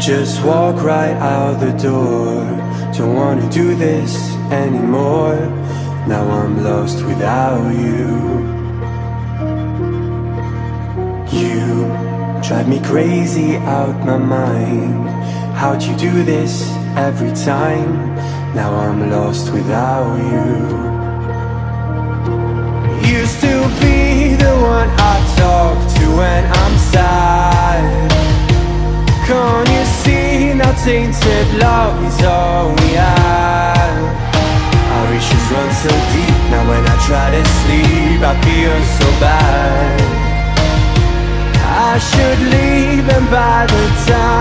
just walk right out the door. Don't wanna do this anymore. Now I'm lost without you. You drive me crazy out my mind. How'd you do this every time? Now I'm lost without you. Used to be the one I talk to when I'm tainted love is all we have. Our issues run so deep Now when I try to sleep I feel so bad. I should leave and by the time